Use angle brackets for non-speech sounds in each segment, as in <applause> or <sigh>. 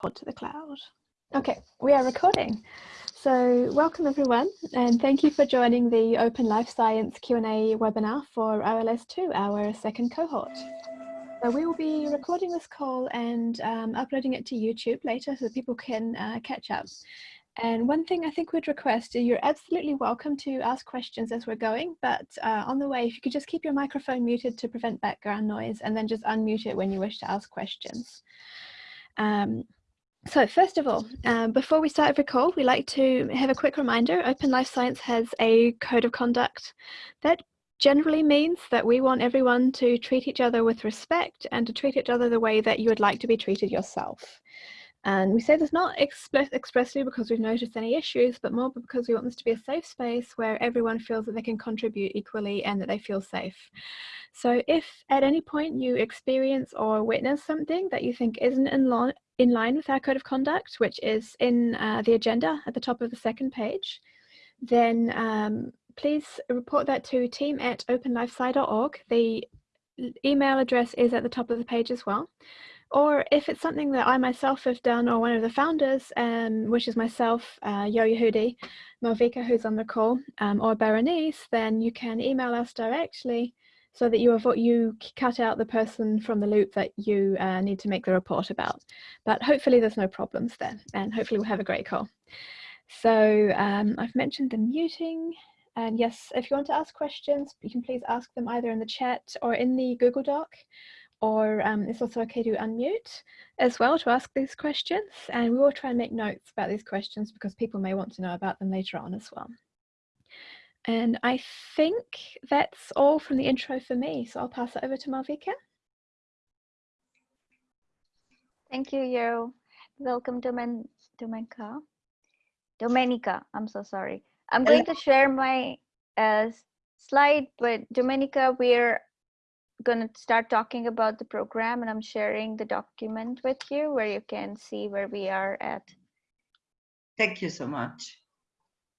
pod to the cloud. Okay, we are recording. So welcome everyone and thank you for joining the Open Life Science Q&A webinar for OLS2, our second cohort. So we will be recording this call and um, uploading it to YouTube later so that people can uh, catch up. And one thing I think we'd request is you're absolutely welcome to ask questions as we're going, but uh, on the way, if you could just keep your microphone muted to prevent background noise and then just unmute it when you wish to ask questions. Um, so first of all, um, before we start every call, we like to have a quick reminder. Open Life Science has a code of conduct that generally means that we want everyone to treat each other with respect and to treat each other the way that you would like to be treated yourself. And we say this not express expressly because we've noticed any issues, but more because we want this to be a safe space where everyone feels that they can contribute equally and that they feel safe. So if at any point you experience or witness something that you think isn't in, in line with our code of conduct, which is in uh, the agenda at the top of the second page, then um, please report that to team at openlifesci.org. The email address is at the top of the page as well. Or if it's something that I myself have done or one of the founders, um, which is myself, uh, Yo Yehudi, Malvika who's on the call, um, or Berenice, then you can email us directly so that you avoid, you cut out the person from the loop that you uh, need to make the report about. But hopefully there's no problems there and hopefully we'll have a great call. So um, I've mentioned the muting and yes, if you want to ask questions, you can please ask them either in the chat or in the Google Doc or um, it's also okay to unmute as well to ask these questions. And we will try and make notes about these questions because people may want to know about them later on as well. And I think that's all from the intro for me. So I'll pass it over to Malvika. Thank you, Yo. Welcome, Domen Domenica. Domenica, I'm so sorry. I'm going to share my uh, slide, but Domenica, we're going to start talking about the program and I'm sharing the document with you where you can see where we are at. Thank you so much.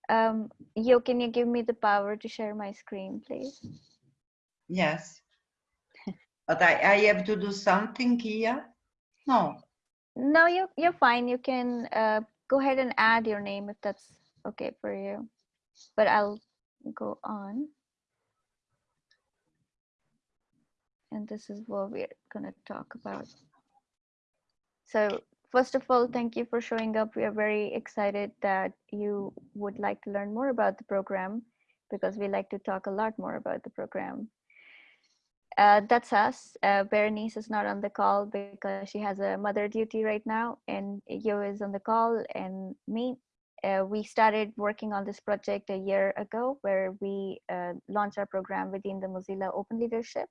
Um, Yo, can you give me the power to share my screen, please? Yes. but I, I have to do something here? No. No, you, you're fine. You can uh, go ahead and add your name if that's okay for you. But I'll go on. and this is what we're going to talk about. So first of all, thank you for showing up. We are very excited that you would like to learn more about the program because we like to talk a lot more about the program. Uh, that's us. Uh, Berenice is not on the call because she has a mother duty right now and Yo is on the call and me. Uh, we started working on this project a year ago where we uh, launched our program within the Mozilla Open Leadership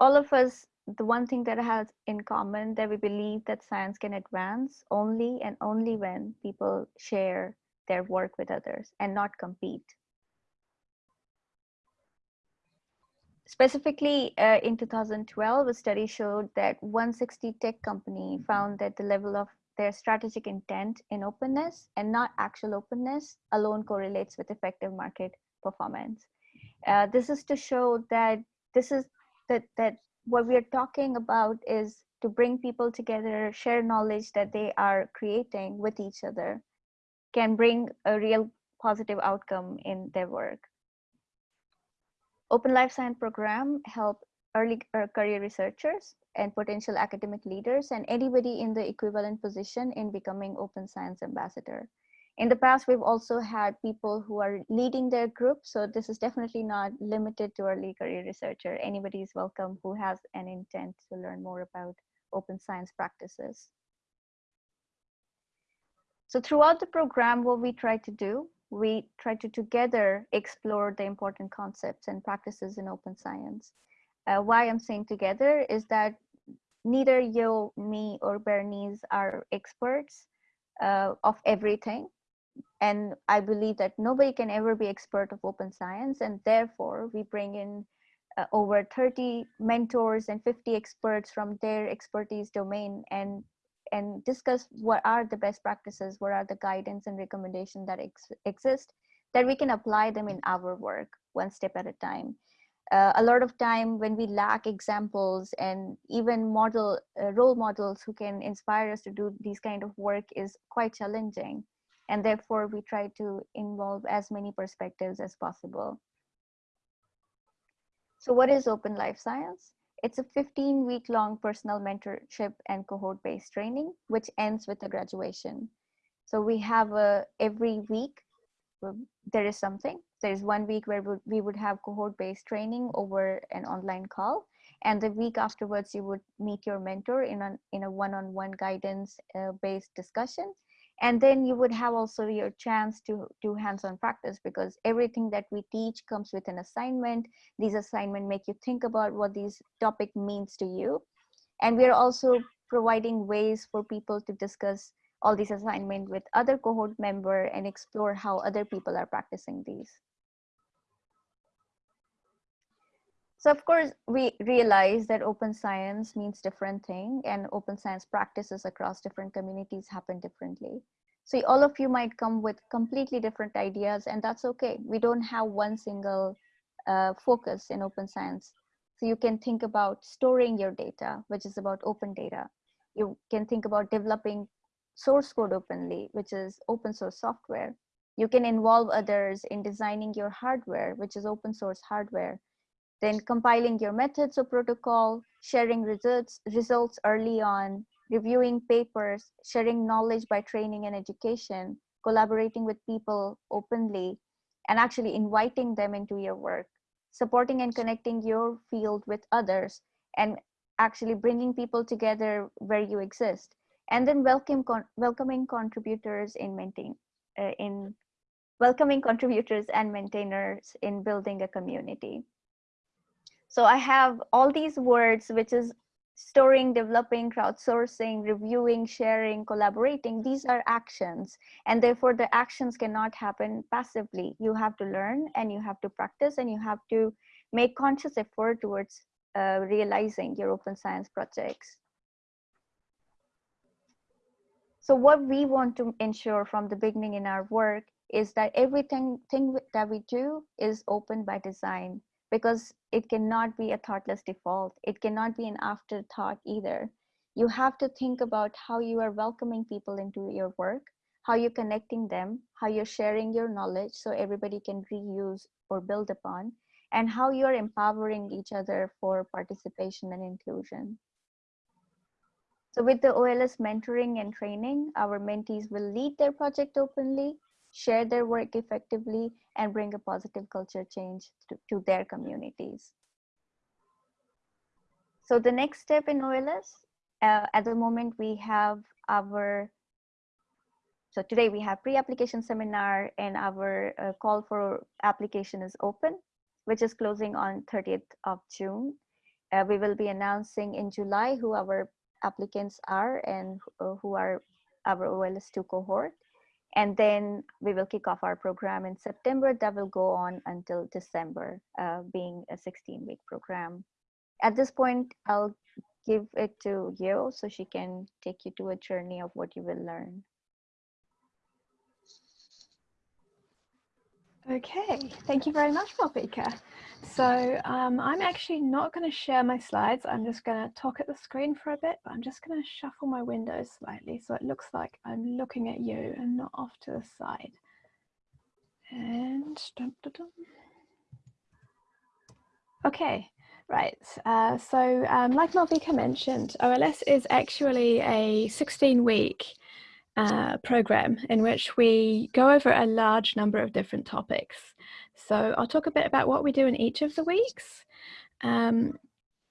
all of us, the one thing that has in common that we believe that science can advance only and only when people share their work with others and not compete. Specifically, uh, in 2012, a study showed that 160 tech company found that the level of their strategic intent in openness and not actual openness alone correlates with effective market performance. Uh, this is to show that this is that that what we are talking about is to bring people together share knowledge that they are creating with each other can bring a real positive outcome in their work. Open life science program help early uh, career researchers and potential academic leaders and anybody in the equivalent position in becoming open science ambassador in the past, we've also had people who are leading their group. So this is definitely not limited to early career researcher. Anybody is welcome who has an intent to learn more about open science practices. So throughout the program, what we try to do, we try to together explore the important concepts and practices in open science. Uh, why I'm saying together is that neither you, me, or Berenice are experts uh, of everything and i believe that nobody can ever be expert of open science and therefore we bring in uh, over 30 mentors and 50 experts from their expertise domain and and discuss what are the best practices what are the guidance and recommendation that ex exist that we can apply them in our work one step at a time. Uh, a lot of time when we lack examples and even model uh, role models who can inspire us to do these kind of work is quite challenging and therefore we try to involve as many perspectives as possible. So what is open life science? It's a 15 week long personal mentorship and cohort based training which ends with a graduation. So we have a every week there is something. There's one week where we would have cohort based training over an online call and the week afterwards you would meet your mentor in a in a one-on-one guidance uh, based discussion and then you would have also your chance to do hands-on practice because everything that we teach comes with an assignment. These assignments make you think about what this topic means to you. And we are also providing ways for people to discuss all these assignment with other cohort member and explore how other people are practicing these So of course, we realize that open science means different thing and open science practices across different communities happen differently. So all of you might come with completely different ideas and that's okay. We don't have one single uh, focus in open science. So you can think about storing your data, which is about open data. You can think about developing source code openly, which is open source software. You can involve others in designing your hardware, which is open source hardware then compiling your methods or protocol, sharing results, results early on, reviewing papers, sharing knowledge by training and education, collaborating with people openly, and actually inviting them into your work, supporting and connecting your field with others, and actually bringing people together where you exist, and then welcome con welcoming contributors in maintaining, uh, in welcoming contributors and maintainers in building a community. So I have all these words, which is storing, developing, crowdsourcing, reviewing, sharing, collaborating. These are actions. And therefore the actions cannot happen passively. You have to learn and you have to practice and you have to make conscious effort towards uh, realizing your open science projects. So what we want to ensure from the beginning in our work is that everything thing that we do is open by design because it cannot be a thoughtless default. It cannot be an afterthought either. You have to think about how you are welcoming people into your work, how you're connecting them, how you're sharing your knowledge so everybody can reuse or build upon, and how you're empowering each other for participation and inclusion. So with the OLS mentoring and training, our mentees will lead their project openly, share their work effectively, and bring a positive culture change to, to their communities. So the next step in OLS, uh, at the moment we have our, so today we have pre-application seminar and our uh, call for application is open, which is closing on 30th of June. Uh, we will be announcing in July who our applicants are and uh, who are our OLS2 cohort. And then we will kick off our program in September. That will go on until December, uh, being a 16 week program. At this point, I'll give it to Yo so she can take you to a journey of what you will learn. Okay, thank you very much, Malvika. So um, I'm actually not going to share my slides. I'm just going to talk at the screen for a bit, but I'm just going to shuffle my windows slightly so it looks like I'm looking at you and not off to the side. And dum, dum, dum. okay, right. Uh, so um, like Malvika mentioned, OLS is actually a 16 week uh, program in which we go over a large number of different topics. So I'll talk a bit about what we do in each of the weeks. Um,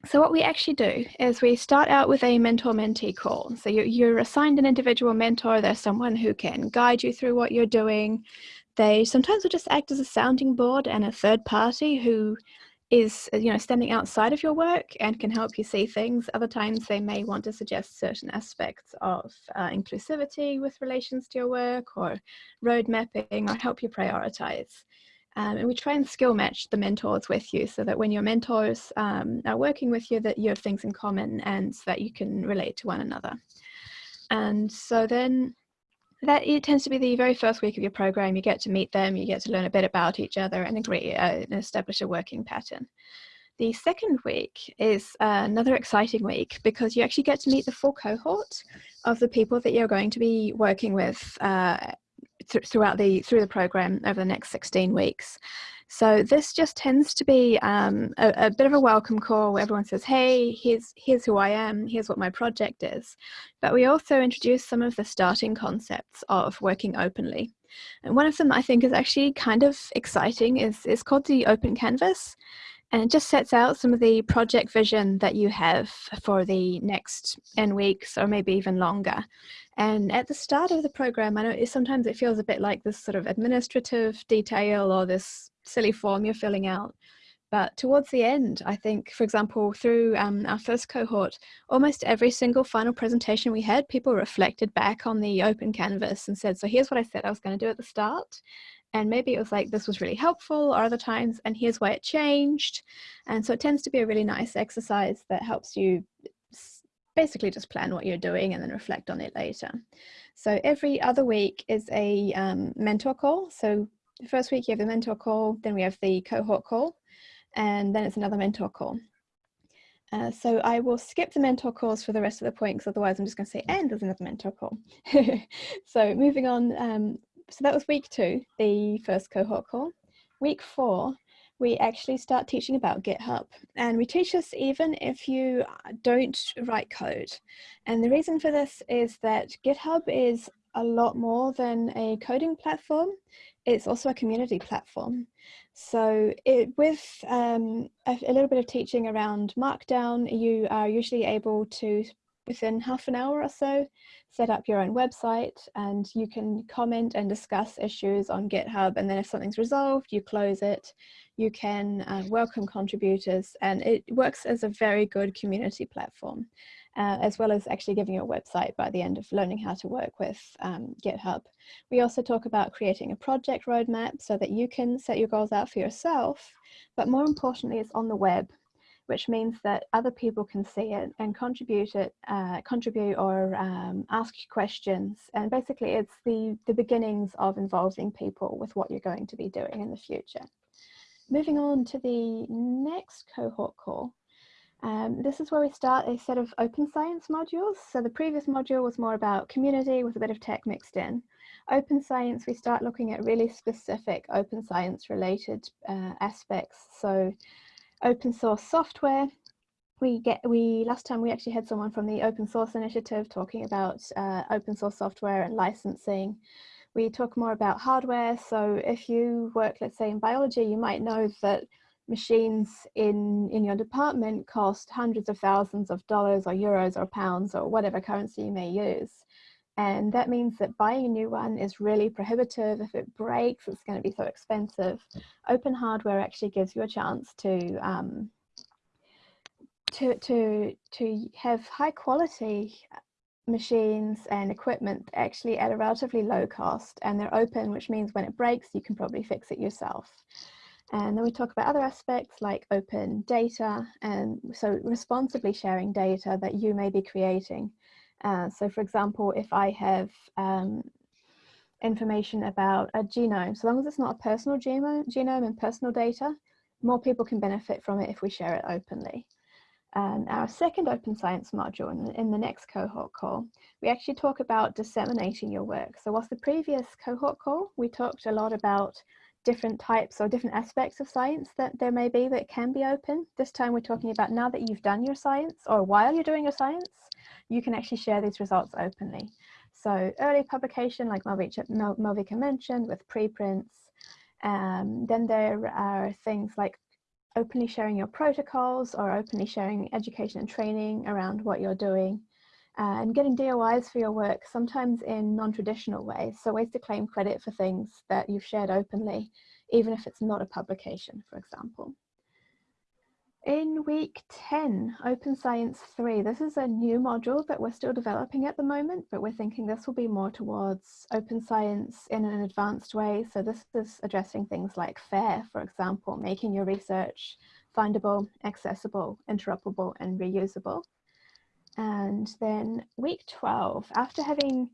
so what we actually do is we start out with a mentor-mentee call. So you, you're assigned an individual mentor. There's someone who can guide you through what you're doing. They sometimes will just act as a sounding board and a third party who is uh, you know standing outside of your work and can help you see things. Other times they may want to suggest certain aspects of uh, inclusivity with relations to your work or road mapping or help you prioritize. Um, and we try and skill match the mentors with you so that when your mentors um, are working with you that you have things in common and so that you can relate to one another. And so then that it tends to be the very first week of your program. You get to meet them, you get to learn a bit about each other and agree uh, and establish a working pattern. The second week is another exciting week because you actually get to meet the full cohort of the people that you're going to be working with uh, th throughout the through the program over the next 16 weeks. So this just tends to be um, a, a, bit of a welcome call where everyone says, hey, here's, here's who I am, here's what my project is. But we also introduce some of the starting concepts of working openly. And one of them I think is actually kind of exciting is, is called the Open Canvas. And it just sets out some of the project vision that you have for the next N weeks or maybe even longer. And at the start of the program, I know sometimes it feels a bit like this sort of administrative detail or this silly form you're filling out. But towards the end, I think, for example, through um, our first cohort, almost every single final presentation we had, people reflected back on the open canvas and said, so here's what I said I was going to do at the start. And maybe it was like, this was really helpful, or other times, and here's why it changed. And so it tends to be a really nice exercise that helps you basically just plan what you're doing and then reflect on it later. So every other week is a um, mentor call. So the first week you have the mentor call, then we have the cohort call, and then it's another mentor call. Uh, so I will skip the mentor calls for the rest of the point because otherwise I'm just going to say, and there's another mentor call. <laughs> so moving on, um, so that was week two, the first cohort call. Week four, we actually start teaching about GitHub and we teach this even if you don't write code. And the reason for this is that GitHub is a lot more than a coding platform it's also a community platform. So it, with um, a, a, little bit of teaching around Markdown, you are usually able to, within half an hour or so, set up your own website and you can comment and discuss issues on GitHub. And then if something's resolved, you close it. You can uh, welcome contributors and it works as a very good community platform uh, as well as actually giving you a website by the end of learning how to work with um, GitHub. We also talk about creating a project roadmap so that you can set your goals out for yourself, but more importantly, it's on the web which means that other people can see it and contribute it, uh, contribute or um, ask questions. And basically it's the, the beginnings of involving people with what you're going to be doing in the future. Moving on to the next cohort call, um, this is where we start a set of open science modules. So the previous module was more about community with a bit of tech mixed in. Open science, we start looking at really specific open science related uh, aspects. So open source software, we get, we, last time we actually had someone from the open source initiative talking about uh, open source software and licensing. We talk more about hardware. So if you work, let's say in biology, you might know that machines in, in your department cost hundreds of thousands of dollars or euros or pounds or whatever currency you may use. And that means that buying a new one is really prohibitive. If it breaks, it's going to be so expensive. Open hardware actually gives you a chance to um, to to to have high quality machines and equipment actually at a relatively low cost, and they're open, which means when it breaks, you can probably fix it yourself. And then we talk about other aspects like open data and so responsibly sharing data that you may be creating. Uh, so for example, if I have um, information about a genome, so long as it's not a personal genome, genome and personal data, more people can benefit from it if we share it openly. And our second open science module in, in the next cohort call, we actually talk about disseminating your work. So whilst the previous cohort call, we talked a lot about different types or different aspects of science that there may be that can be open. This time we're talking about now that you've done your science or while you're doing your science, you can actually share these results openly. So early publication, like Malvika mentioned, with preprints. Um, then there are things like openly sharing your protocols or openly sharing education and training around what you're doing uh, and getting DOIs for your work, sometimes in non-traditional ways. So ways to claim credit for things that you've shared openly, even if it's not a publication, for example. In week 10, Open Science 3, this is a new module that we're still developing at the moment, but we're thinking this will be more towards open science in an advanced way. So this is addressing things like FAIR, for example, making your research findable, accessible, interoperable, and reusable. And then week 12, after having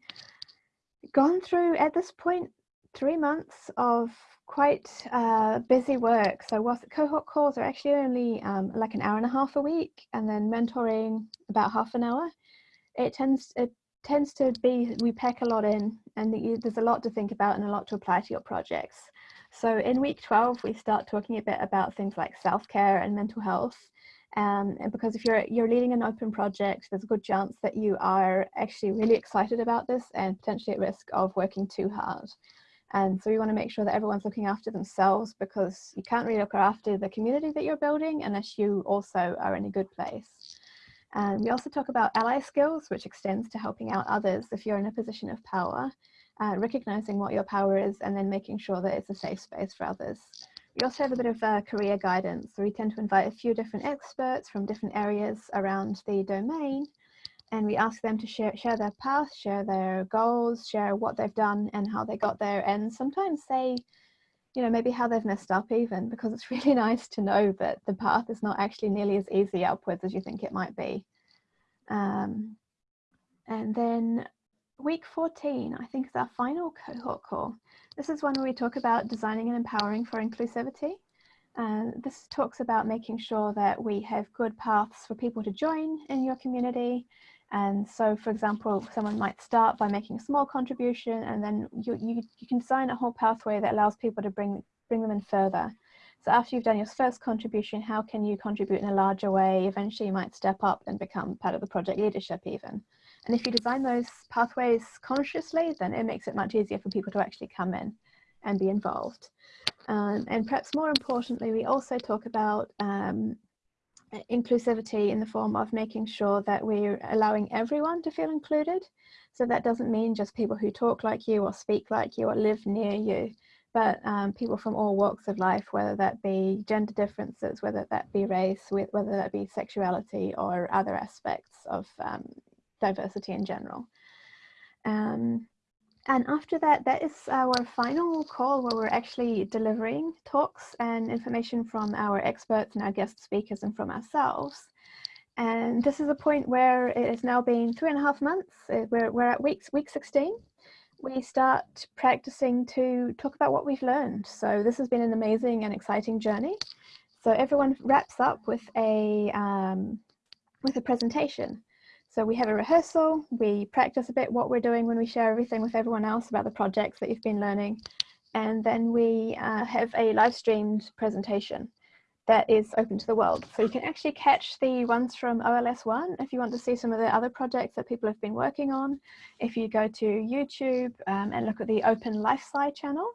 gone through at this point three months of quite uh, busy work. So whilst cohort calls are actually only um, like an hour and a half a week, and then mentoring about half an hour, it tends it tends to be we pack a lot in, and there's a lot to think about and a lot to apply to your projects. So in week 12, we start talking a bit about things like self-care and mental health. Um, and because if you're you're leading an open project, there's a good chance that you are actually really excited about this and potentially at risk of working too hard. And so we want to make sure that everyone's looking after themselves because you can't really look after the community that you're building unless you also are in a good place. And we also talk about ally skills, which extends to helping out others if you're in a position of power, uh, recognizing what your power is and then making sure that it's a safe space for others. We also have a bit of uh, career guidance. So we tend to invite a few different experts from different areas around the domain and we ask them to share, share their path, share their goals, share what they've done and how they got there and sometimes say you know, maybe how they've messed up even, because it's <laughs> really nice to know that the path is not actually nearly as easy upwards as you think it might be. Um, and then week 14, I think is our final cohort call. This is one where we talk about designing and empowering for inclusivity. Uh, this talks about making sure that we have good paths for people to join in your community and so, for example, someone might start by making a small contribution and then you, you, you can design a whole pathway that allows people to bring, bring them in further. So after you've done your first contribution, how can you contribute in a larger way? Eventually you might step up and become part of the project leadership even. And if you design those pathways consciously, then it makes it much easier for people to actually come in and be involved. Um, and perhaps more importantly, we also talk about um, inclusivity in the form of making sure that we're allowing everyone to feel included. So that doesn't mean just people who talk like you or speak like you or live near you, but um, people from all walks of life, whether that be gender differences, whether that be race, whether that be sexuality or other aspects of um, diversity in general. Um, and after that, that is our final call where we're actually delivering talks and information from our experts and our guest speakers and from ourselves. And this is a point where it has now been three and a half months. Uh, we're, we're at week, week 16. We start practicing to talk about what we've learned. So this has been an amazing and exciting journey. So everyone wraps up with a, um, with a presentation. So we have a rehearsal, we practice a bit what we're doing when we share everything with everyone else about the projects that you've been learning. And then we uh, have a live streamed presentation that is open to the world. So you can actually catch the ones from OLS1 if you want to see some of the other projects that people have been working on. If you go to YouTube um, and look at the Open LifeSci channel,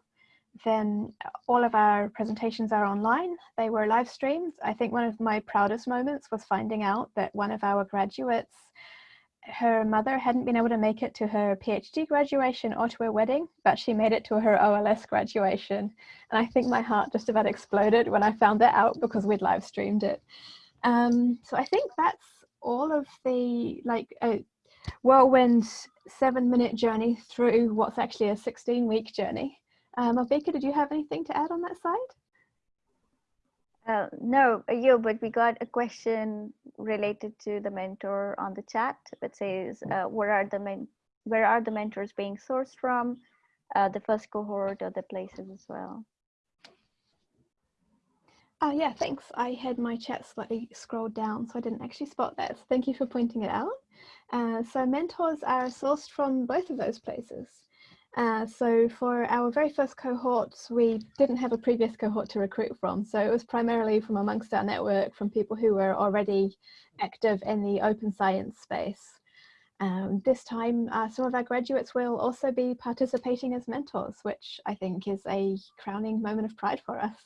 then all of our presentations are online. They were live streamed. I think one of my proudest moments was finding out that one of our graduates, her mother hadn't been able to make it to her PhD graduation or to her wedding, but she made it to her OLS graduation. And I think my heart just about exploded when I found that out because we'd live streamed it. Um, so I think that's all of the like a whirlwind seven minute journey through what's actually a 16 week journey. Um, did you have anything to add on that side? Uh, no, uh, you, but we got a question related to the mentor on the chat that says, uh, where are the men where are the mentors being sourced from? Uh, the first cohort or the places as well? Uh, yeah, thanks. I had my chat slightly scrolled down, so I didn't actually spot that. So thank you for pointing it out. Uh, so mentors are sourced from both of those places. Uh, so for our very first cohorts, we didn't have a previous cohort to recruit from. So it was primarily from amongst our network from people who were already active in the open science space. Um, this time, uh, some of our graduates will also be participating as mentors, which I think is a crowning moment of pride for us.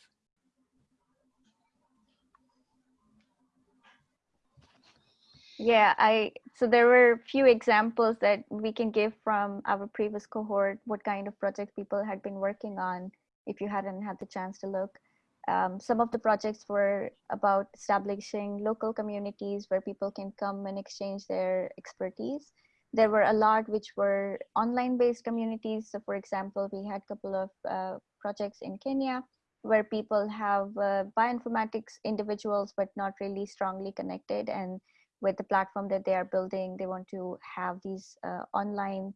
Yeah, I so there were a few examples that we can give from our previous cohort, what kind of projects people had been working on, if you hadn't had the chance to look. Um, some of the projects were about establishing local communities where people can come and exchange their expertise. There were a lot which were online based communities. So for example, we had a couple of uh, projects in Kenya where people have uh, bioinformatics individuals, but not really strongly connected. And with the platform that they are building they want to have these uh, online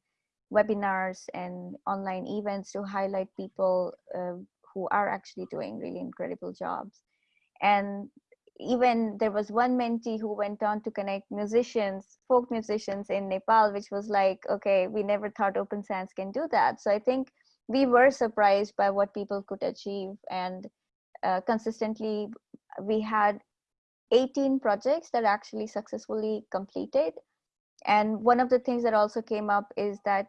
webinars and online events to highlight people uh, who are actually doing really incredible jobs. And even there was one mentee who went on to connect musicians, folk musicians in Nepal, which was like, okay, we never thought Open Science can do that. So I think we were surprised by what people could achieve. And uh, consistently, we had 18 projects that actually successfully completed. And one of the things that also came up is that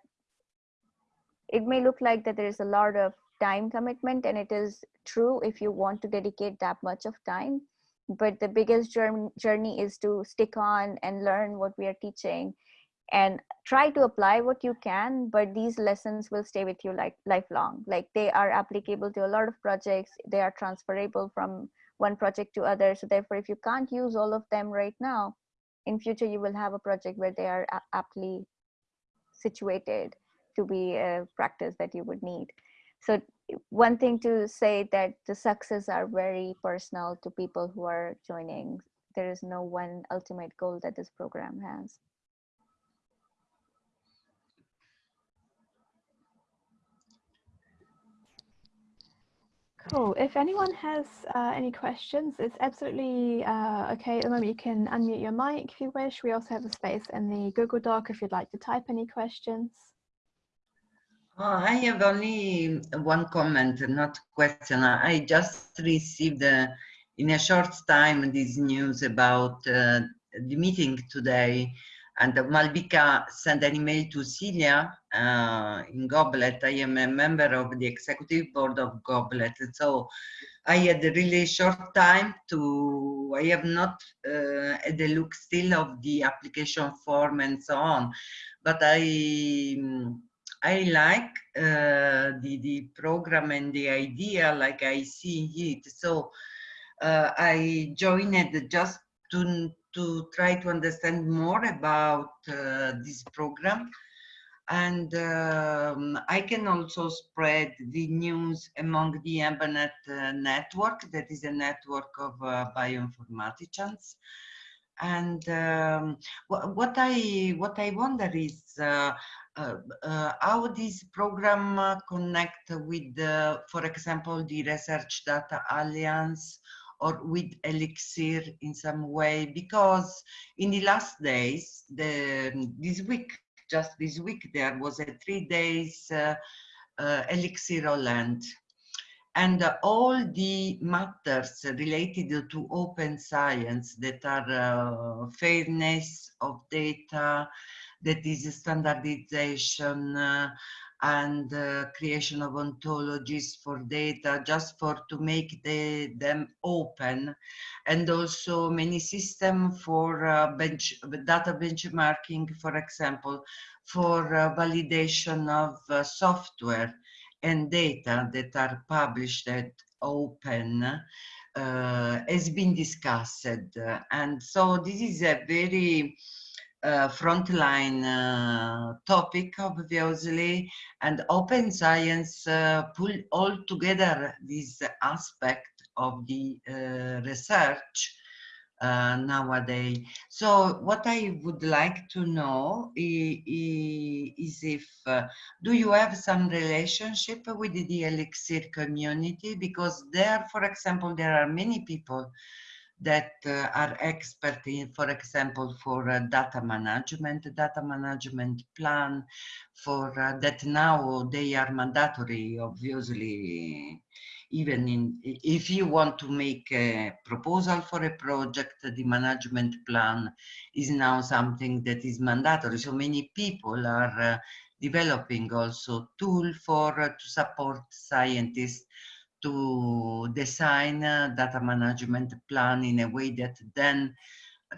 it may look like that there is a lot of time commitment and it is true if you want to dedicate that much of time. But the biggest journey is to stick on and learn what we are teaching and try to apply what you can but these lessons will stay with you like lifelong. Like they are applicable to a lot of projects. They are transferable from one project to other. So therefore if you can't use all of them right now in future you will have a project where they are aptly situated to be a practice that you would need. So one thing to say that the success are very personal to people who are joining. There is no one ultimate goal that this program has Cool. If anyone has uh, any questions, it's absolutely uh, okay at the moment. You can unmute your mic if you wish. We also have a space in the Google Doc if you'd like to type any questions. Oh, I have only one comment, not question. I just received uh, in a short time this news about uh, the meeting today and Malvika sent an email to Celia uh, in Goblet. I am a member of the executive board of Goblet. So I had a really short time to, I have not uh, had a look still of the application form and so on, but I, I like uh, the, the program and the idea like I see it. So uh, I joined just to, to try to understand more about uh, this program. And um, I can also spread the news among the EMBnet uh, network, that is a network of uh, bioinformaticians. And um, what I what I wonder is uh, uh, uh, how this program connect with, for example, the Research Data Alliance or with Elixir in some way, because in the last days, the, this week, just this week, there was a three days uh, uh, Elixir All Hands. And uh, all the matters related to open science that are fairness of data, that is standardization uh, and uh, creation of ontologies for data just for to make the, them open. And also many system for uh, bench data benchmarking for example for uh, validation of uh, software and data that are published open uh, has been discussed. And so this is a very uh, frontline uh, topic obviously and open science uh, pull all together this aspect of the uh, research uh, nowadays. So what I would like to know is, if, do you have some relationship with the Elixir community? Because there, for example, there are many people that uh, are expert in, for example, for uh, data management, data management plan, for uh, that now they are mandatory, obviously, even in, if you want to make a proposal for a project, the management plan is now something that is mandatory. So many people are uh, developing also tool for uh, to support scientists to design a data management plan in a way that then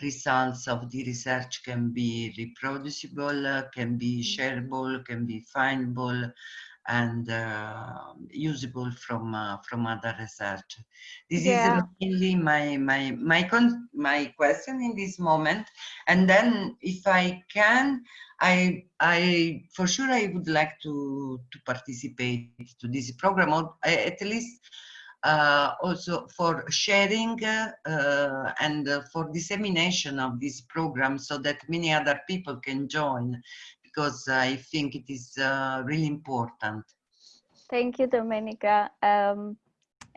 results of the research can be reproducible, can be mm. shareable, can be findable, and uh, usable from uh, from other research. This yeah. is mainly my my my con my question in this moment. And then, if I can, I I for sure I would like to to participate to this program, or at least. Uh, also for sharing uh, and uh, for dissemination of this program so that many other people can join because I think it is uh, really important. Thank you, Domenica. Um,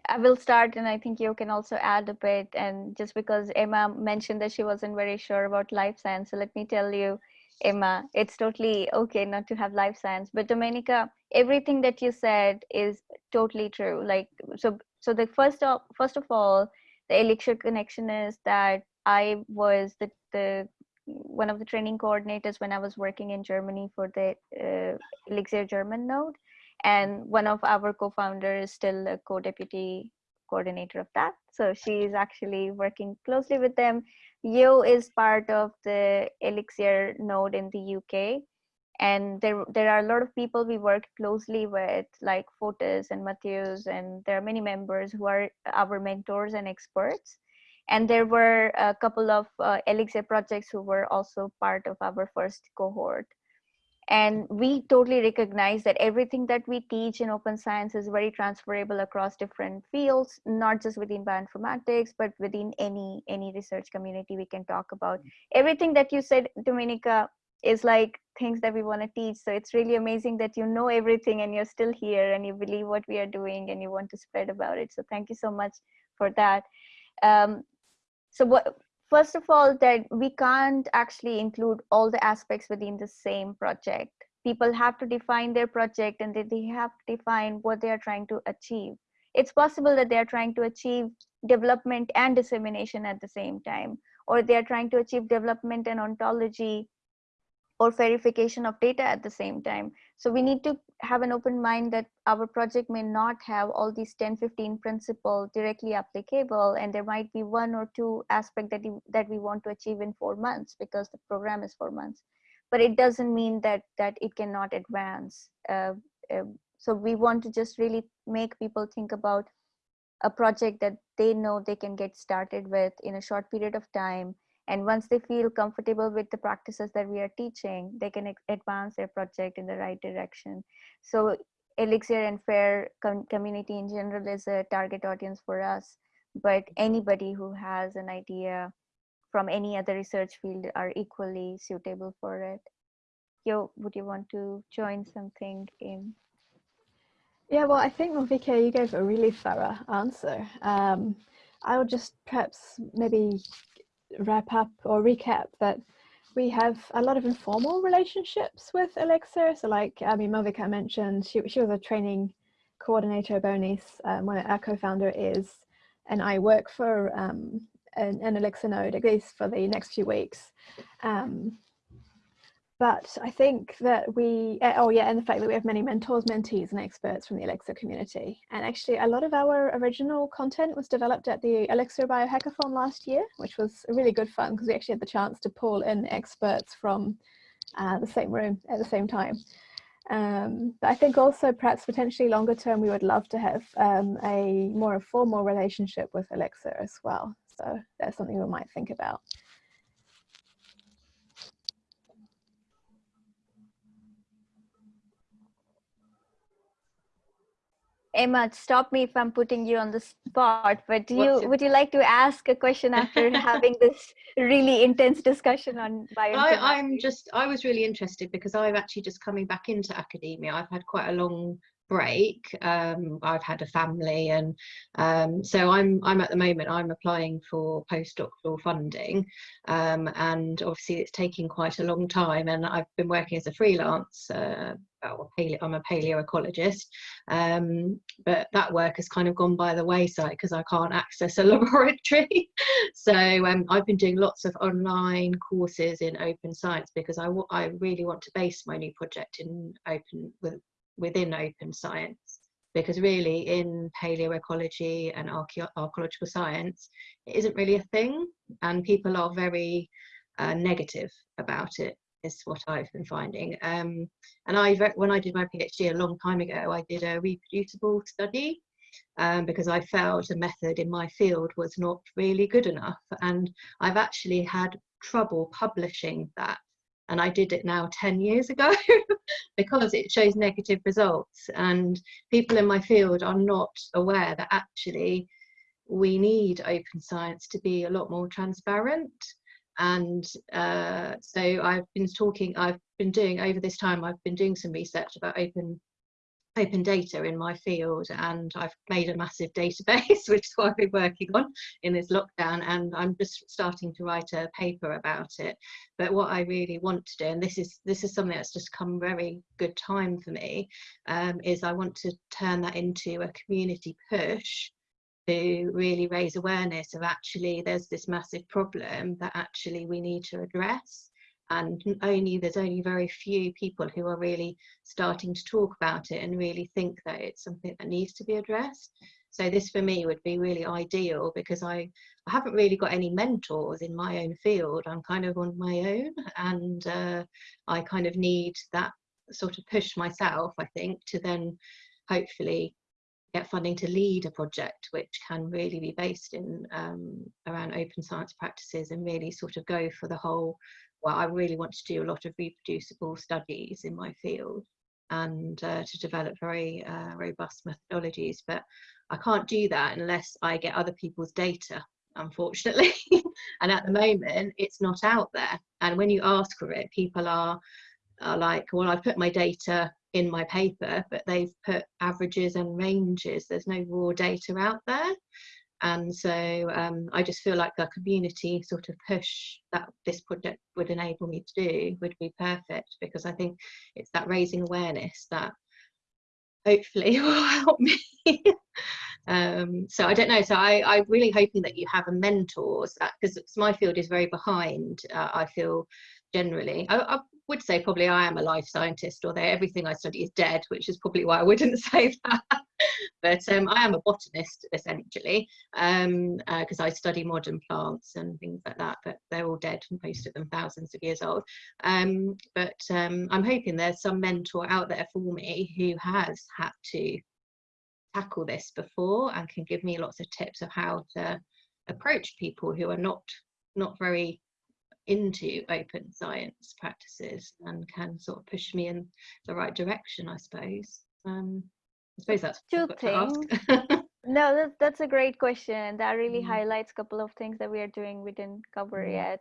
I will start, and I think you can also add a bit. And just because Emma mentioned that she wasn't very sure about life science, so let me tell you, Emma, it's totally okay not to have life science. But Domenica, everything that you said is totally true. Like so, so the first of first of all, the elixir connection is that I was the the one of the training coordinators when I was working in Germany for the uh, Elixir German node. And one of our co-founders is still a co-deputy coordinator of that. So she is actually working closely with them. Yo is part of the Elixir node in the UK. And there, there are a lot of people we work closely with, like Fotis and Matthews, and there are many members who are our mentors and experts and there were a couple of uh, elixir projects who were also part of our first cohort. And we totally recognize that everything that we teach in open science is very transferable across different fields not just within bioinformatics but within any any research community we can talk about. Everything that you said domenica is like things that we want to teach. So it's really amazing that you know everything and you're still here and you believe what we are doing and you want to spread about it. So thank you so much for that. Um, so what first of all that we can't actually include all the aspects within the same project people have to define their project and they have to define what they are trying to achieve it's possible that they are trying to achieve development and dissemination at the same time or they are trying to achieve development and ontology or verification of data at the same time. So we need to have an open mind that our project may not have all these 10, 15 principles directly applicable, and there might be one or two aspect that, that we want to achieve in four months because the program is four months. But it doesn't mean that, that it cannot advance. Uh, uh, so we want to just really make people think about a project that they know they can get started with in a short period of time and once they feel comfortable with the practices that we are teaching they can advance their project in the right direction. So elixir and fair com community in general is a target audience for us but anybody who has an idea from any other research field are equally suitable for it. Yo would you want to join something in? Yeah well i think Malvika, you gave a really thorough answer. Um, I will just perhaps maybe wrap up or recap that we have a lot of informal relationships with Elixir. So like, I mean, Malvika mentioned, she, she was a training coordinator, Bonis, um, one of our co-founder is, and I work for um, an, an, node, at least for the next few weeks. Um, but I think that we, eh, oh yeah, and the fact that we have many mentors, mentees and experts from the Elixir community. And actually a lot of our original content was developed at the Elixir Biohackathon last year, which was really good fun because we actually had the chance to pull in experts from uh, the same room at the same time. Um, but I think also perhaps potentially longer term, we would love to have um, a more formal relationship with Elixir as well. So that's something we might think about. Emma, stop me if I'm putting you on the spot, but do you would you like to ask a question after <laughs> having this really intense discussion on bioinformatics? I, I'm just I was really interested because I'm actually just coming back into academia. I've had quite a long break um, i've had a family and um, so i'm i'm at the moment i'm applying for postdoctoral funding um, and obviously it's taking quite a long time and i've been working as a freelance uh, I'm a paleoecologist, um, but that work has kind of gone by the wayside because I can't access a <laughs> laboratory. so um, I've been doing lots of online courses in open science because I, I really want to base my new project in open with within open science because really in paleoecology and archaeological science it isn't really a thing and people are very uh, negative about it is what I've been finding. Um, and I when I did my PhD a long time ago I did a reproducible study um, because I felt a method in my field was not really good enough and I've actually had trouble publishing that and I did it now 10 years ago <laughs> because it shows negative results. And people in my field are not aware that actually we need open science to be a lot more transparent. And uh, so I've been talking, I've been doing over this time, I've been doing some research about open open data in my field and I've made a massive database <laughs> which is what I've been working on in this lockdown and I'm just starting to write a paper about it. But what I really want to do and this is this is something that's just come very good time for me um, is I want to turn that into a community push to really raise awareness of actually there's this massive problem that actually we need to address and only there's only very few people who are really starting to talk about it and really think that it's something that needs to be addressed. So this for me would be really ideal because I, I haven't really got any mentors in my own field. I'm kind of on my own and uh, I kind of need that sort of push myself I think to then hopefully get funding to lead a project which can really be based in um, around open science practices and really sort of go for the whole well, I really want to do a lot of reproducible studies in my field and uh, to develop very uh, robust methodologies. But I can't do that unless I get other people's data, unfortunately. <laughs> and at the moment, it's not out there. And when you ask for it, people are, are like, well, I've put my data in my paper, but they've put averages and ranges. There's no raw data out there and so um, I just feel like a community sort of push that this project would enable me to do would be perfect because I think it's that raising awareness that hopefully <laughs> will help me. um, so I don't know. So I, I'm really hoping that you have a mentor because my field is very behind. Uh, I feel generally. I, I, would say probably I am a life scientist, although everything I study is dead, which is probably why I wouldn't <laughs> say that. but um, I am a botanist essentially, because um, uh, I study modern plants and things like that. But they're all dead, and most of them thousands of years old. Um, but um, I'm hoping there's some mentor out there for me who has had to tackle this before and can give me lots of tips of how to approach people who are not not very into open science practices and can sort of push me in the right direction, I suppose. Um, I suppose that's two things. <laughs> no, that, that's a great question. That really mm. highlights a couple of things that we are doing we didn't cover mm. yet.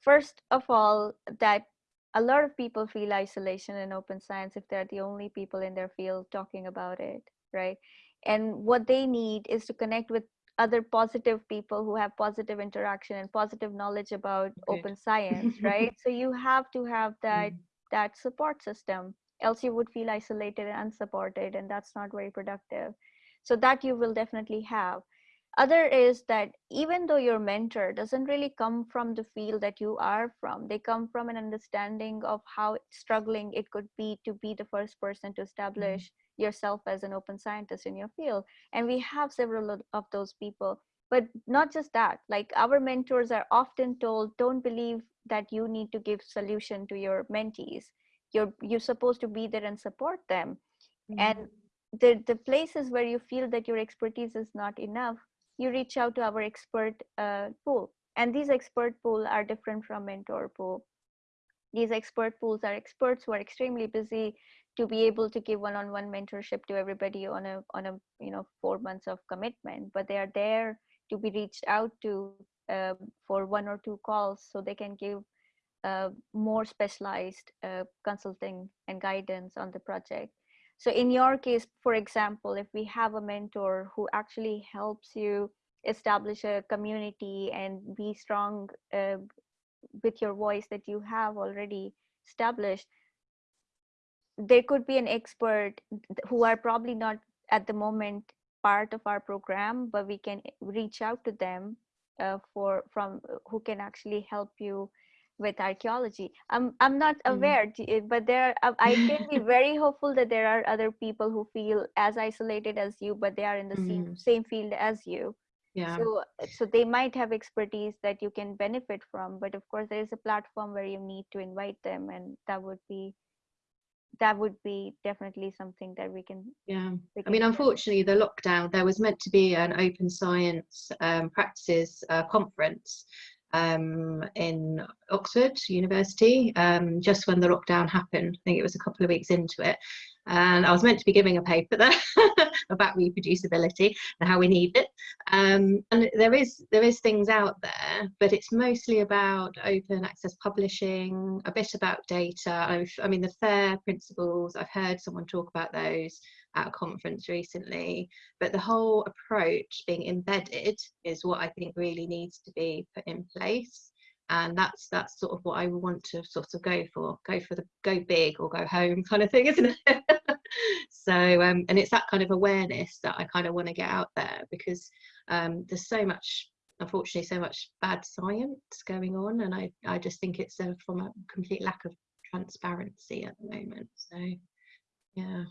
First of all, that a lot of people feel isolation in open science if they're the only people in their field talking about it, right? And what they need is to connect with other positive people who have positive interaction and positive knowledge about okay. open science <laughs> right so you have to have that mm. that support system else you would feel isolated and unsupported and that's not very productive so that you will definitely have other is that even though your mentor doesn't really come from the field that you are from they come from an understanding of how struggling it could be to be the first person to establish mm yourself as an open scientist in your field and we have several of those people. But not just that like our mentors are often told don't believe that you need to give solution to your mentees. You're you're supposed to be there and support them. Mm-hmm. and the the places where you feel that your expertise is not enough you reach out to our expert uh, pool. And these expert pool are different from mentor pool. These expert pools are experts who are extremely busy to be able to give one-on-one mentorship to everybody on a on a you know four months of commitment but they are there to be reached out to uh, for one or two calls so they can give uh, more specialized uh, consulting and guidance on the project. So in your case for example if we have a mentor who actually helps you establish a community and be strong uh, with your voice that you have already established there could be an expert who are probably not at the moment part of our program but we can reach out to them uh, for from who can actually help you with archaeology i'm i'm not mm-hmm. aware mm. but there are, i can be <laughs> very hopeful that there are other people who feel as isolated as you but they are in the mm. same mm-hmm. same field as you yeah so so they might have expertise that you can benefit from but of course there is a platform where you need to invite them and that would be that would be definitely something that we can yeah. i mean unfortunately the lockdown there was meant to be an open science um, practices uh, conference um, in oxford university um, just when the lockdown happened. I think it was a couple of weeks into it and I was meant to be giving a paper there <laughs> about reproducibility and how we need it. Um, and there is there is things out there, but it's mostly about open access publishing, a bit about data. I've, I mean, the FAIR principles. I've heard someone talk about those at a conference recently, but the whole approach being embedded is what I think really needs to be put in place and that's that's sort of what I want to sort of go for go for the go big or go home kind of thing <laughs> isn't it? So um, and it's that kind of awareness that I kind of want to get out there because um, there's so much unfortunately so much bad science going on and I, I just think it's a, from a complete lack of transparency at the moment. So yeah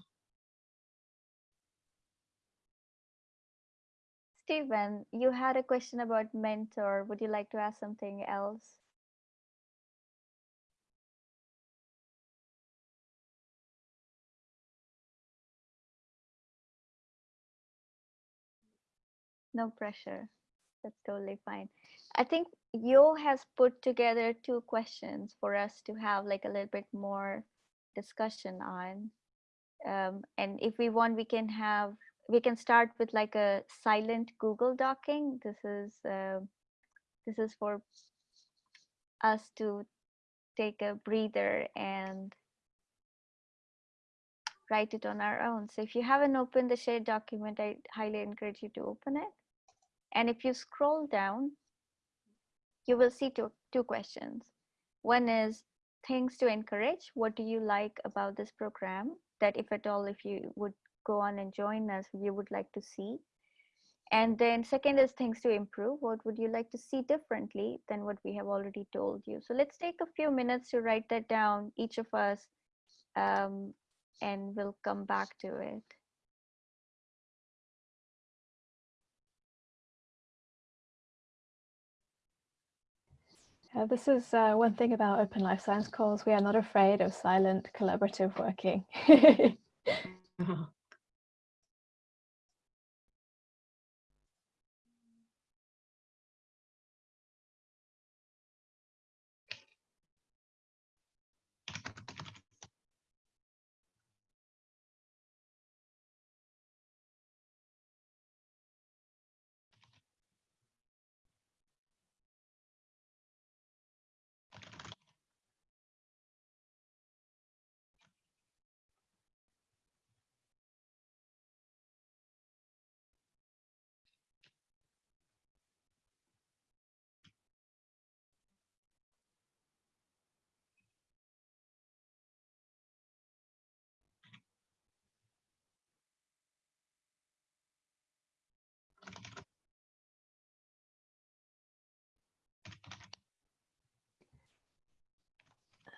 Stephen, you had a question about mentor. Would you like to ask something else? No pressure. That's totally fine. I think Yo has put together two questions for us to have like a little bit more discussion on. Um, and if we want, we can have we can start with like a silent Google docking. This is uh, this is for us to take a breather and write it on our own. So if you haven't opened the shared document, I highly encourage you to open it. And if you scroll down, you will see two, two questions. One is things to encourage. What do you like about this program? That if at all, if you would go on and join us you would like to see and then second is things to improve what would you like to see differently than what we have already told you so let's take a few minutes to write that down each of us um, and we'll come back to it Uh, this is uh, one thing about Open Life Science calls. We are not afraid of silent collaborative working. <laughs> <laughs>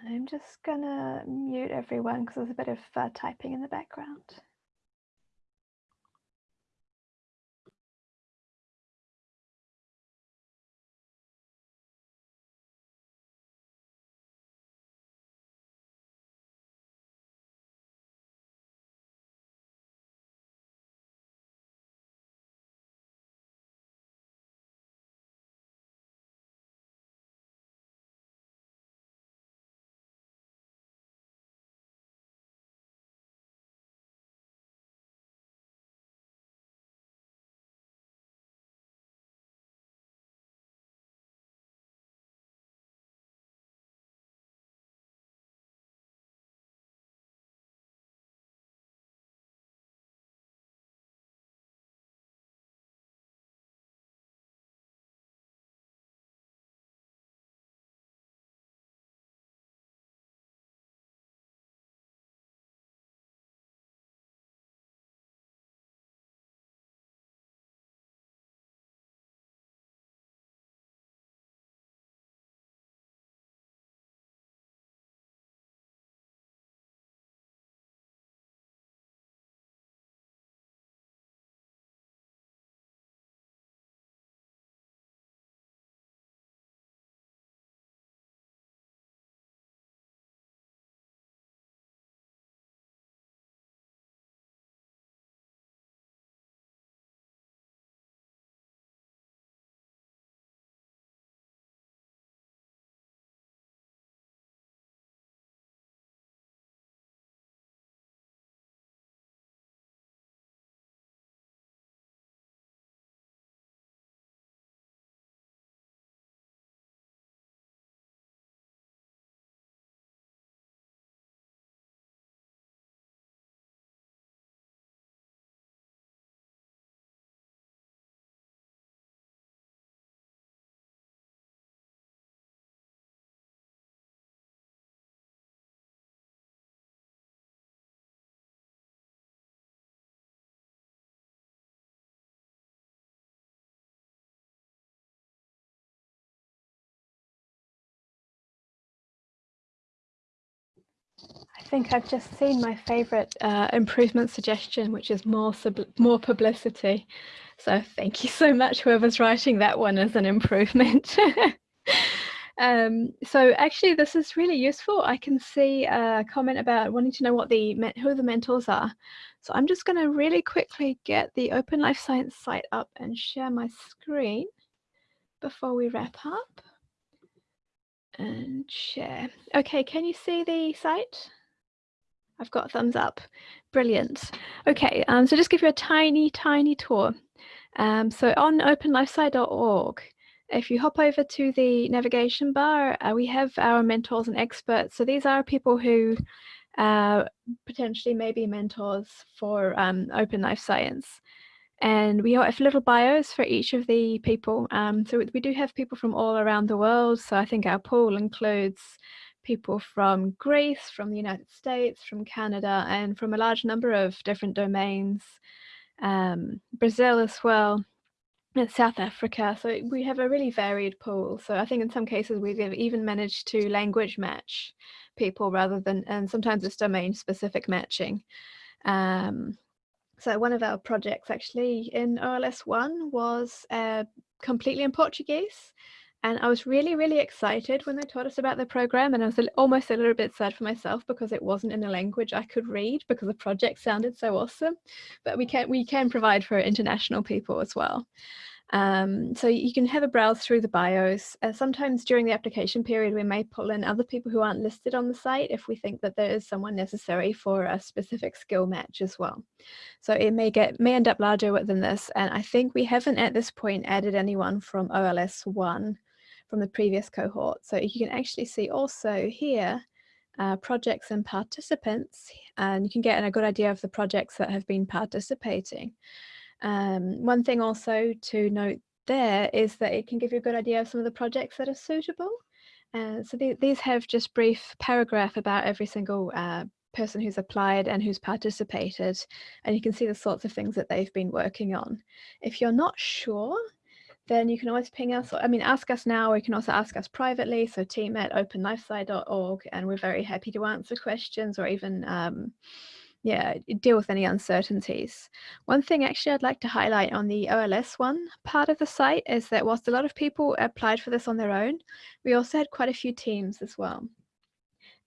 I'm just gonna mute everyone because there's a bit of uh, typing in the background. Think I've just seen my favorite uh, improvement suggestion, which is more more publicity. So thank you so much, whoever's writing that one as an improvement. <laughs> um, so actually, this is really useful. I can see a comment about wanting to know what the who the mentors are. So I'm just going to really quickly get the Open Life Science site up and share my screen before we wrap up and share. Okay, can you see the site? I've got a thumbs up. Brilliant. Okay, um, so just give you a tiny, tiny tour. Um, so on openlifesci.org, if you hop over to the navigation bar, uh, we have our mentors and experts. So these are people who uh, potentially may be mentors for um, open life science. And we have little bios for each of the people. Um, so we do have people from all around the world. So I think our pool includes people from Greece, from the United States, from Canada, and from a large number of different domains. Um, Brazil as well, and South Africa. So we have a really varied pool. So I think in some cases we've even managed to language match people rather than, and sometimes it's domain specific matching. Um, so one of our projects actually in OLS 1 was uh, completely in Portuguese. And I was really, really excited when they told us about the program. And I was almost a little bit sad for myself because it wasn't in a language I could read because the project sounded so awesome. But we can, we can provide for international people as well. Um, so you can have a browse through the bios. Uh, sometimes during the application period, we may pull in other people who aren't listed on the site if we think that there is someone necessary for a specific skill match as well. So it may get may end up larger than this. And I think we haven't at this point added anyone from OLS 1 from the previous cohort. So you can actually see also here uh, projects and participants, and you can get a good idea of the projects that have been participating. Um, one thing also to note there is that it can give you a good idea of some of the projects that are suitable. Uh, so th these have just brief paragraph about every single uh, person who's applied and who's participated, and you can see the sorts of things that they've been working on. If you're not sure, then you can always ping us, I mean, ask us now, or you can also ask us privately, so team at openlifesci.org, and we're very happy to answer questions or even um, yeah, deal with any uncertainties. One thing actually I'd like to highlight on the OLS one part of the site is that whilst a lot of people applied for this on their own, we also had quite a few teams as well.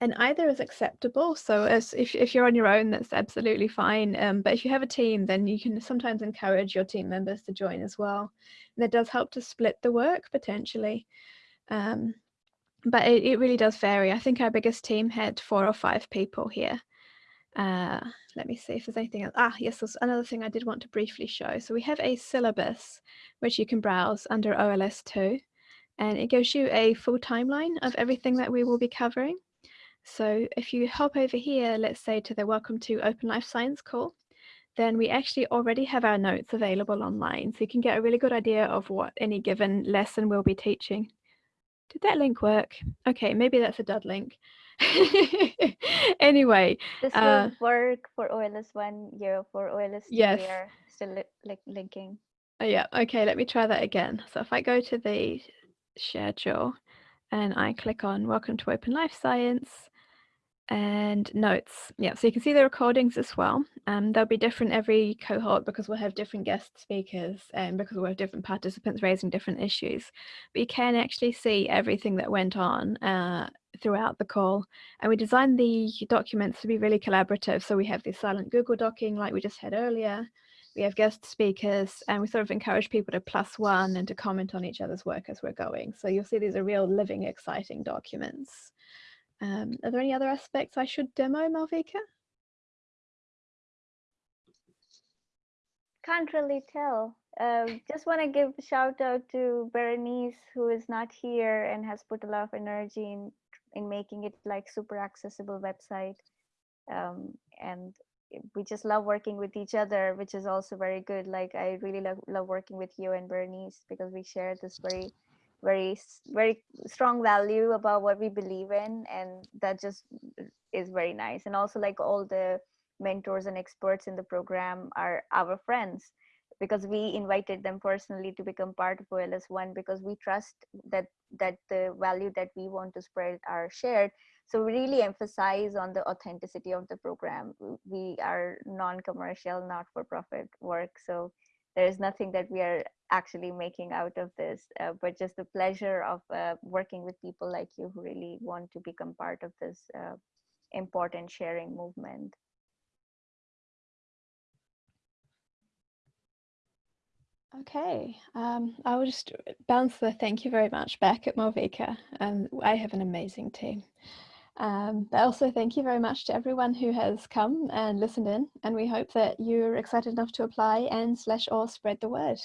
And either is acceptable. So as if, if you're on your own, that's absolutely fine. Um, but if you have a team, then you can sometimes encourage your team members to join as well. And that does help to split the work potentially. Um, but it, it really does vary. I think our biggest team had four or five people here. Uh, let me see if there's anything else. Ah, yes, there's another thing I did want to briefly show. So we have a syllabus which you can browse under OLS2 and it gives you a full timeline of everything that we will be covering. So if you hop over here, let's say to the Welcome to Open Life Science call, then we actually already have our notes available online. So you can get a really good idea of what any given lesson we'll be teaching. Did that link work? Okay, maybe that's a dud link. <laughs> anyway, this will uh, work for OLS one year for OLS two. Yes. We are still li like linking. Oh, yeah. Okay. Let me try that again. So if I go to the schedule and I click on Welcome to Open Life Science, and notes. Yeah, so you can see the recordings as well. Um, they'll be different every cohort because we'll have different guest speakers and because we'll have different participants raising different issues. But you can actually see everything that went on uh, throughout the call. And we designed the documents to be really collaborative. So we have the silent Google docking like we just had earlier. We have guest speakers and we sort of encourage people to plus one and to comment on each other's work as we're going. So you'll see these are real living, exciting documents. Um, are there any other aspects I should demo, Malvika? Can't really tell. Uh, just want to give a shout out to Berenice, who is not here and has put a lot of energy in in making it like super accessible website. Um, and we just love working with each other, which is also very good. Like I really love, love working with you and Berenice because we share this very very very strong value about what we believe in and that just is very nice. And also like all the mentors and experts in the program are our friends because we invited them personally to become part of OLS1 because we trust that that the value that we want to spread are shared. So we really emphasize on the authenticity of the program. We are non-commercial not-for-profit work. So there is nothing that we are actually making out of this uh, but just the pleasure of uh, working with people like you who really want to become part of this uh, important sharing movement Okay, um, I will just bounce the thank you very much back at Malvika. Um, I have an amazing team. Um, but also thank you very much to everyone who has come and listened in and we hope that you're excited enough to apply and slash or spread the word.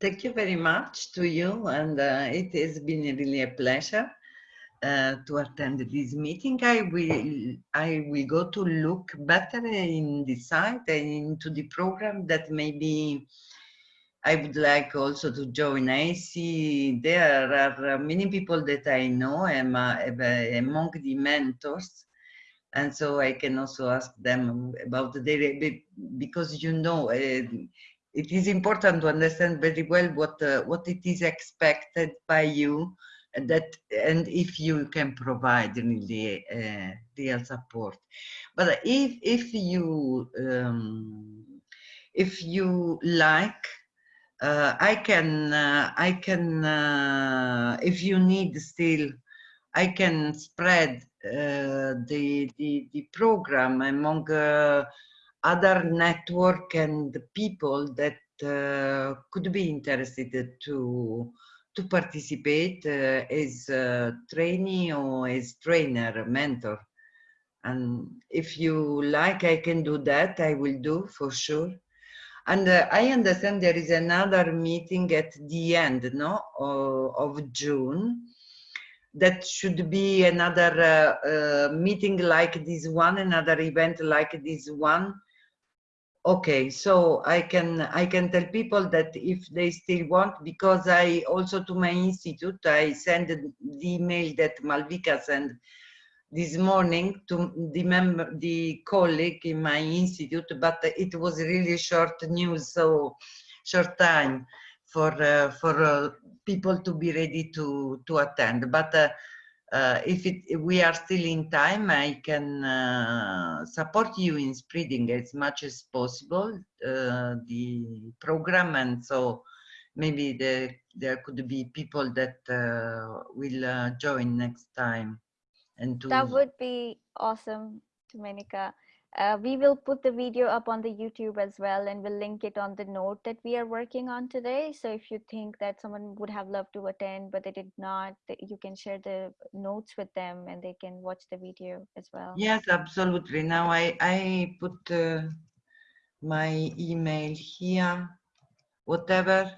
Thank you very much to you and uh, it has been really a pleasure uh, to attend this meeting. I will I will go to look better in the site and into the program that maybe I would like also to join. I see there are many people that I know am among the mentors and so I can also ask them about the their because you know uh, it is important to understand very well what uh, what it is expected by you and that and if you can provide really uh, real support but if if you um, if you like uh, I can uh, I can uh, if you need still I can spread uh, the, the the program among uh, other network and people that could be interested to to participate uh, as trainee or as trainer, mentor. And if you like, I can do that. I will do for sure. And uh, I understand there is another meeting at the end no, of, June. That should be another uh, uh meeting like this one, another event like this one okay so i can i can tell people that if they still want because i also to my institute i send the email that malvika sent this morning to the member the colleague in my institute but it was really short news so short time for uh, for uh, people to be ready to to attend but uh, uh, if, it, if we are still in time, I can uh, support you in spreading as much as possible uh, the program, and so maybe the, there could be people that will join next time. And to that would be awesome, Domenica. Uh, we will put the video up on the YouTube as well, and we'll link it on the note that we are working on today. So if you think that someone would have loved to attend, but they did not, you can share the notes with them and they can watch the video as well. Yes, absolutely. Now I, I put uh, my email here, whatever.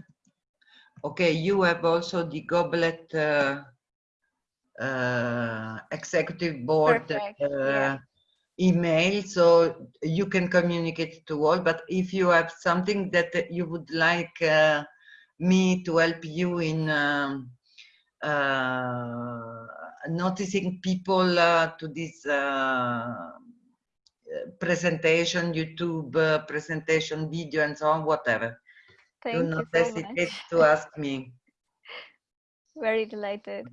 Okay, you have also the goblet uh, uh executive board. Perfect. yeah email so you can communicate to all but if you have something that you would like uh, me to help you in um, uh, noticing people uh, to this uh, presentation youtube uh, presentation video and so on whatever Thank do not so hesitate much. to ask me <laughs> very delighted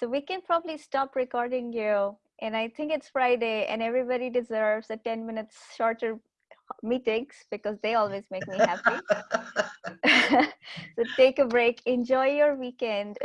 so we can probably stop recording you and I think it's Friday, and everybody deserves a 10 minutes shorter meetings because they always make me happy. <laughs> <laughs> so take a break, enjoy your weekend.